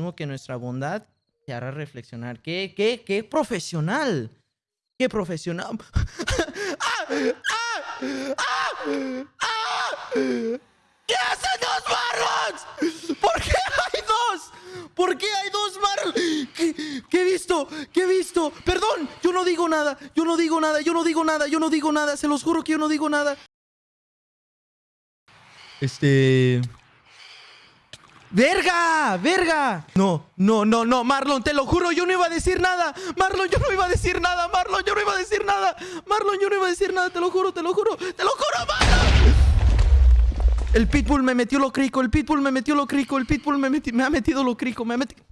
Supongo que nuestra bondad te hará reflexionar. ¿Qué, qué, qué profesional? ¿Qué profesional? ¡Ah! ¡Ah! ¡Ah! ¡Ah! ¿Qué hacen dos Marlons? ¿Por qué hay dos? ¿Por qué hay dos Marlons? ¿Qué, qué he visto? ¿Qué he visto? Perdón, yo no digo nada. Yo no digo nada. Yo no digo nada. Yo no digo nada. Se los juro que yo no digo nada. Este... ¡Verga! ¡Verga! No, no, no, no, Marlon, te lo juro, yo no iba a decir nada. Marlon, yo no iba a decir nada. Marlon, yo no iba a decir nada. Marlon, yo no iba a decir nada, te lo juro, te lo juro, te lo juro, Marlon. El pitbull me metió lo crico, el pitbull me metió lo crico, el pitbull me, me ha metido lo crico, me ha metido...